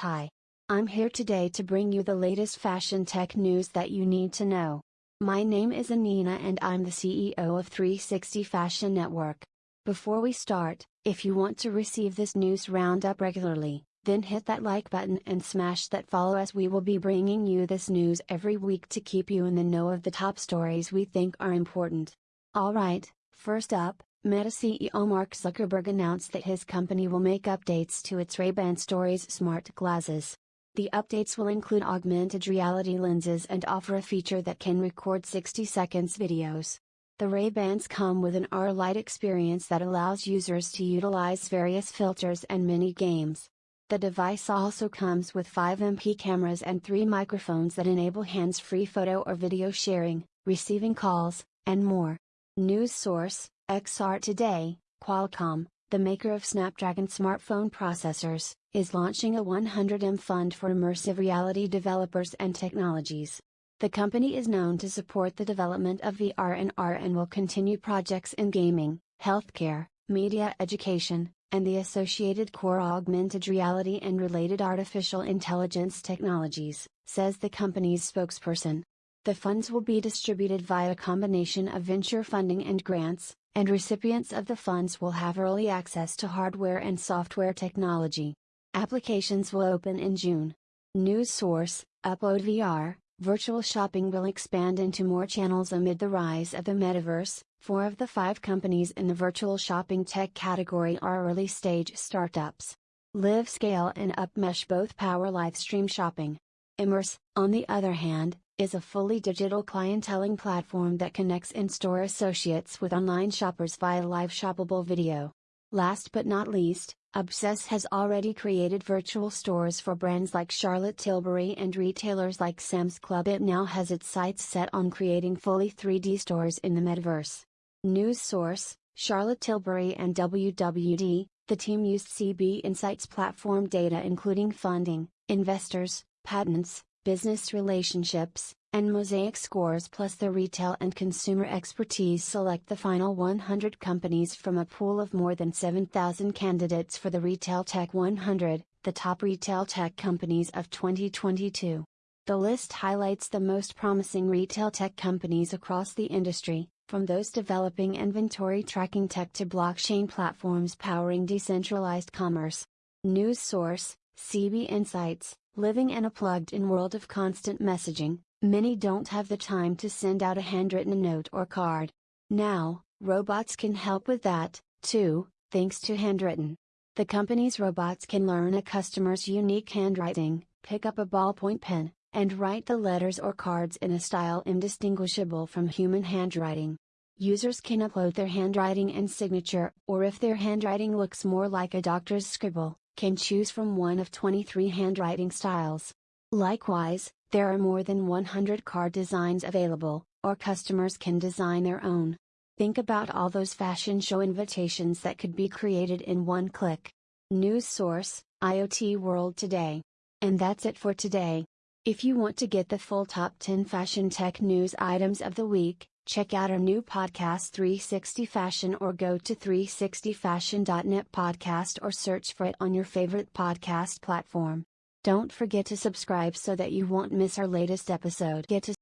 Hi. I'm here today to bring you the latest fashion tech news that you need to know. My name is Anina and I'm the CEO of 360 Fashion Network. Before we start, if you want to receive this news roundup regularly, then hit that like button and smash that follow as we will be bringing you this news every week to keep you in the know of the top stories we think are important. Alright, first up, Meta CEO Mark Zuckerberg announced that his company will make updates to its Ray-Ban Stories smart glasses. The updates will include augmented reality lenses and offer a feature that can record 60 seconds videos. The Ray-Bans come with an R-Lite experience that allows users to utilize various filters and mini games. The device also comes with 5 MP cameras and 3 microphones that enable hands-free photo or video sharing, receiving calls, and more. News source XR Today, Qualcomm, the maker of Snapdragon smartphone processors, is launching a 100M fund for immersive reality developers and technologies. The company is known to support the development of VR and AR and will continue projects in gaming, healthcare, media education, and the associated core augmented reality and related artificial intelligence technologies, says the company's spokesperson. The funds will be distributed via a combination of venture funding and grants, and recipients of the funds will have early access to hardware and software technology. Applications will open in June. News source Upload VR Virtual shopping will expand into more channels amid the rise of the metaverse. Four of the five companies in the virtual shopping tech category are early stage startups. LiveScale and Upmesh both power live stream shopping. Immerss, on the other hand, is a fully digital clienteling platform that connects in store associates with online shoppers via live shoppable video. Last but not least, Obsess has already created virtual stores for brands like Charlotte Tilbury and retailers like Sam's Club. It now has its sights set on creating fully 3D stores in the metaverse. News source Charlotte Tilbury and WWD, the team used CB Insights platform data including funding, investors, patents, business relationships, and Mosaic scores plus the retail and consumer expertise select the final 100 companies from a pool of more than 7,000 candidates for the Retail Tech 100, the top retail tech companies of 2022. The list highlights the most promising retail tech companies across the industry, from those developing inventory tracking tech to blockchain platforms powering decentralized commerce. News source CB Insights Living in a plugged in world of constant messaging, many don't have the time to send out a handwritten note or card. Now, robots can help with that, too, thanks to Handwrytten. The company's robots can learn a customer's unique handwriting, pick up a ballpoint pen, and write the letters or cards in a style indistinguishable from human handwriting. Users can upload their handwriting and signature, or if their handwriting looks more like a doctor's scribble, can choose from one of 23 handwriting styles. Likewise, there are more than 100 card designs available, or customers can design their own. Think about all those fashion show invitations that could be created in one click. News source IoT World Today. And that's it for today. If you want to get the full top 10 fashion tech news items of the week, check out our new podcast 360 Fashion or go to 360fashion.net podcast or search for it on your favorite podcast platform. Don't forget to subscribe so that you won't miss our latest episode. Get to